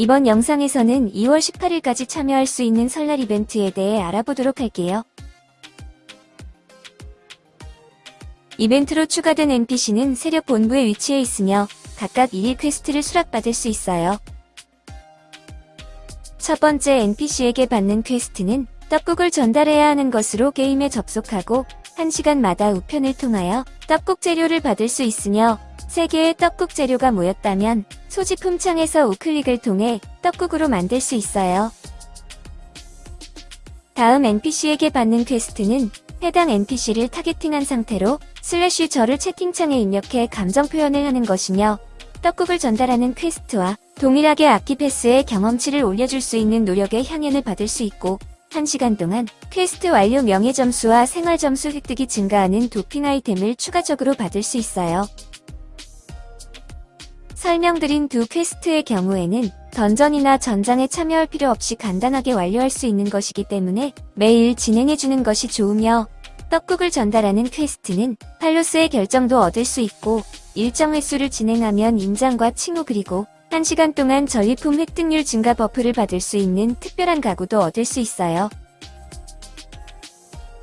이번 영상에서는 2월 18일까지 참여할 수 있는 설날 이벤트에 대해 알아보도록 할게요. 이벤트로 추가된 NPC는 세력 본부에 위치해 있으며 각각 1일 퀘스트를 수락받을 수 있어요. 첫 번째 NPC에게 받는 퀘스트는 떡국을 전달해야 하는 것으로 게임에 접속하고 1시간마다 우편을 통하여 떡국 재료를 받을 수 있으며 3개의 떡국 재료가 모였다면 소지품 창에서 우클릭을 통해 떡국으로 만들 수 있어요. 다음 NPC에게 받는 퀘스트는 해당 NPC를 타겟팅한 상태로 슬래시 절을 채팅창에 입력해 감정 표현을 하는 것이며 떡국을 전달하는 퀘스트와 동일하게 아키 패스의 경험치를 올려줄 수 있는 노력의 향연을 받을 수 있고 1시간 동안 퀘스트 완료 명예 점수와 생활 점수 획득이 증가하는 도핑 아이템을 추가적으로 받을 수 있어요. 설명드린 두 퀘스트의 경우에는 던전이나 전장에 참여할 필요 없이 간단하게 완료할 수 있는 것이기 때문에 매일 진행해주는 것이 좋으며 떡국을 전달하는 퀘스트는 팔로스의 결정도 얻을 수 있고 일정 횟수를 진행하면 인장과 칭호 그리고 1시간 동안 전리품 획득률 증가 버프를 받을 수 있는 특별한 가구도 얻을 수 있어요.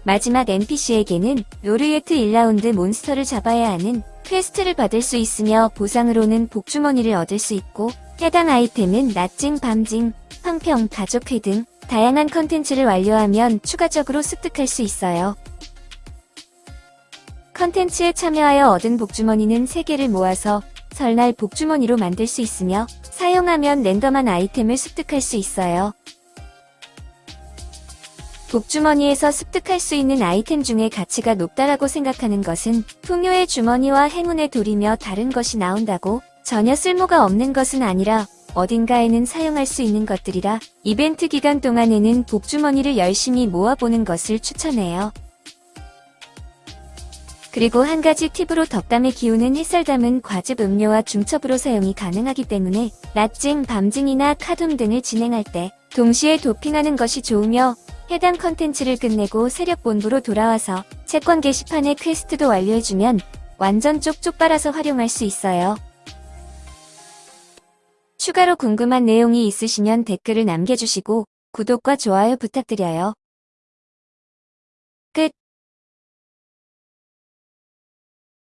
마지막 NPC에게는 로르예트 1라운드 몬스터를 잡아야 하는 퀘스트를 받을 수 있으며 보상으로는 복주머니를 얻을 수 있고 해당 아이템은 낮징, 밤징, 황평, 가족회 등 다양한 컨텐츠를 완료하면 추가적으로 습득할 수 있어요. 컨텐츠에 참여하여 얻은 복주머니는 3개를 모아서 설날 복주머니로 만들 수 있으며 사용하면 랜덤한 아이템을 습득할 수 있어요. 복주머니에서 습득할 수 있는 아이템 중에 가치가 높다라고 생각하는 것은 풍요의 주머니와 행운의 돌이며 다른 것이 나온다고 전혀 쓸모가 없는 것은 아니라 어딘가에는 사용할 수 있는 것들이라 이벤트 기간 동안에는 복주머니를 열심히 모아보는 것을 추천해요. 그리고 한 가지 팁으로 덕담의 기운은 햇살 담은 과즙 음료와 중첩으로 사용이 가능하기 때문에 낮징, 밤징이나 카둠 등을 진행할 때 동시에 도핑하는 것이 좋으며 해당 컨텐츠를 끝내고 세력 본부로 돌아와서 채권 게시판의 퀘스트도 완료해주면 완전 쪽쪽 빨아서 활용할 수 있어요. 추가로 궁금한 내용이 있으시면 댓글을 남겨주시고 구독과 좋아요 부탁드려요. 끝